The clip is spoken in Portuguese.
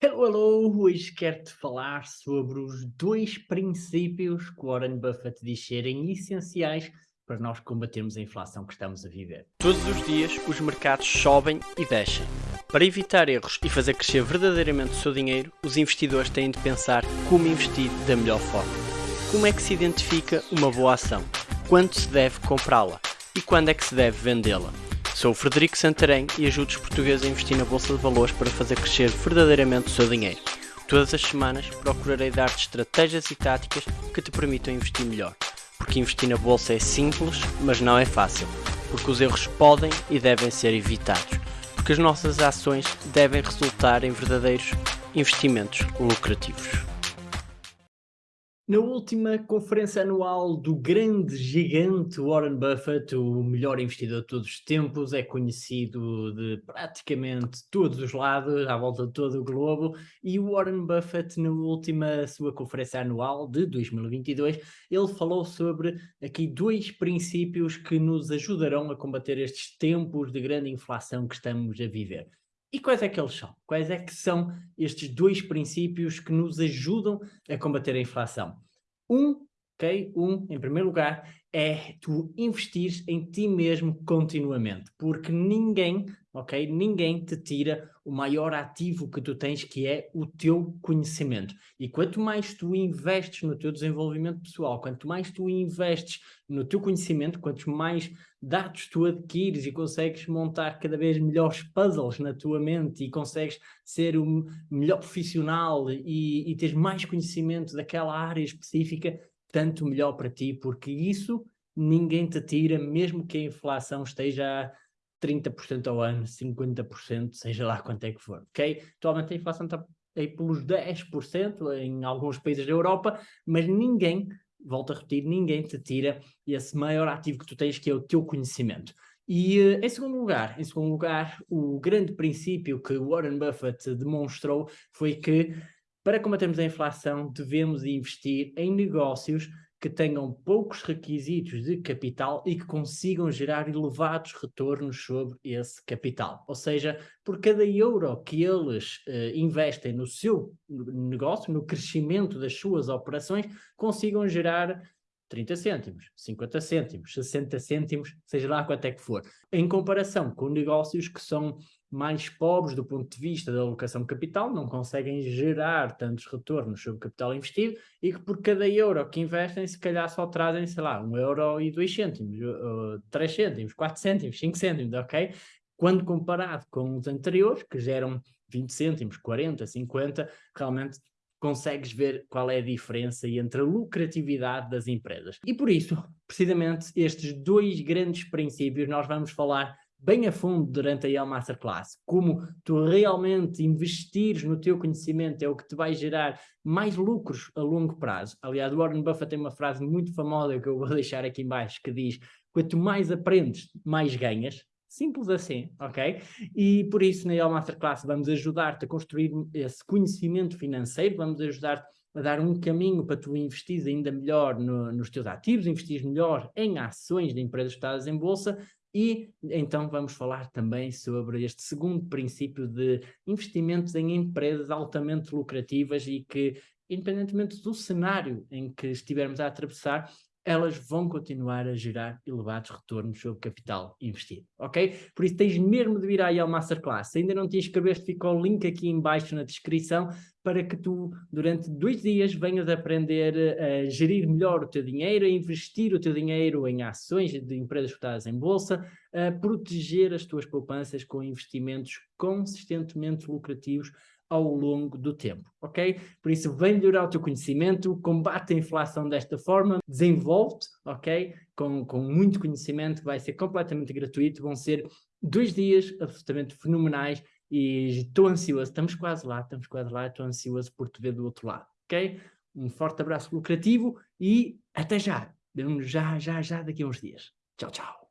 Hello, hello! Hoje quero-te falar sobre os dois princípios que Warren Buffett diz serem essenciais para nós combatermos a inflação que estamos a viver. Todos os dias os mercados sobem e descem. Para evitar erros e fazer crescer verdadeiramente o seu dinheiro, os investidores têm de pensar como investir da melhor forma. Como é que se identifica uma boa ação? Quando se deve comprá-la? E quando é que se deve vendê-la? Sou o Frederico Santarém e ajudo os portugueses a investir na Bolsa de Valores para fazer crescer verdadeiramente o seu dinheiro. Todas as semanas procurarei dar-te estratégias e táticas que te permitam investir melhor. Porque investir na Bolsa é simples, mas não é fácil. Porque os erros podem e devem ser evitados. Porque as nossas ações devem resultar em verdadeiros investimentos lucrativos. Na última conferência anual do grande gigante Warren Buffett, o melhor investidor de todos os tempos, é conhecido de praticamente todos os lados, à volta de todo o globo, e Warren Buffett, na última sua conferência anual de 2022, ele falou sobre aqui dois princípios que nos ajudarão a combater estes tempos de grande inflação que estamos a viver. E quais é que eles são? Quais é que são estes dois princípios que nos ajudam a combater a inflação? Um, ok? Um, em primeiro lugar, é tu investir em ti mesmo continuamente, porque ninguém, ok? Ninguém te tira o maior ativo que tu tens, que é o teu conhecimento. E quanto mais tu investes no teu desenvolvimento pessoal, quanto mais tu investes no teu conhecimento, quanto mais dados tu adquires e consegues montar cada vez melhores puzzles na tua mente e consegues ser o melhor profissional e, e teres mais conhecimento daquela área específica, tanto melhor para ti, porque isso ninguém te tira, mesmo que a inflação esteja a 30% ao ano, 50%, seja lá quanto é que for, ok? Atualmente a inflação está aí pelos 10% em alguns países da Europa, mas ninguém, volto a repetir, ninguém te tira esse maior ativo que tu tens, que é o teu conhecimento. E eh, em segundo lugar, em segundo lugar, o grande princípio que Warren Buffett demonstrou foi que para combatermos a inflação, devemos investir em negócios que tenham poucos requisitos de capital e que consigam gerar elevados retornos sobre esse capital. Ou seja, por cada euro que eles uh, investem no seu negócio, no crescimento das suas operações, consigam gerar 30 cêntimos, 50 cêntimos, 60 cêntimos, seja lá quanto é que for. Em comparação com negócios que são mais pobres do ponto de vista da alocação de capital, não conseguem gerar tantos retornos sobre o capital investido e que por cada euro que investem, se calhar só trazem, sei lá, um euro e dois cêntimos, três cêntimos, quatro cêntimos, cinco cêntimos, ok? Quando comparado com os anteriores, que geram 20 cêntimos, 40, 50, realmente consegues ver qual é a diferença entre a lucratividade das empresas. E por isso, precisamente, estes dois grandes princípios nós vamos falar bem a fundo durante a IEL Masterclass, como tu realmente investires no teu conhecimento é o que te vai gerar mais lucros a longo prazo. Aliás, Warren Buffett tem uma frase muito famosa que eu vou deixar aqui embaixo que diz, quanto mais aprendes, mais ganhas. Simples assim, ok? E por isso na IEL Masterclass vamos ajudar-te a construir esse conhecimento financeiro, vamos ajudar-te a dar um caminho para tu investir ainda melhor no, nos teus ativos, investir melhor em ações de empresas estadas em bolsa, e então vamos falar também sobre este segundo princípio de investimentos em empresas altamente lucrativas e que, independentemente do cenário em que estivermos a atravessar, elas vão continuar a gerar elevados retornos sobre capital investido, ok? Por isso tens mesmo de vir aí ao Masterclass. Se ainda não te inscreveste, fica o link aqui embaixo na descrição para que tu, durante dois dias, venhas aprender a gerir melhor o teu dinheiro, a investir o teu dinheiro em ações de empresas cotadas em bolsa, a proteger as tuas poupanças com investimentos consistentemente lucrativos ao longo do tempo, ok? Por isso, vem melhorar o teu conhecimento, combate a inflação desta forma, desenvolve-te, ok? Com, com muito conhecimento, vai ser completamente gratuito, vão ser dois dias absolutamente fenomenais e estou ansioso, estamos quase lá, estamos quase lá, estou ansioso por te ver do outro lado, ok? Um forte abraço lucrativo e até já, vemos já, já, já daqui a uns dias. Tchau, tchau.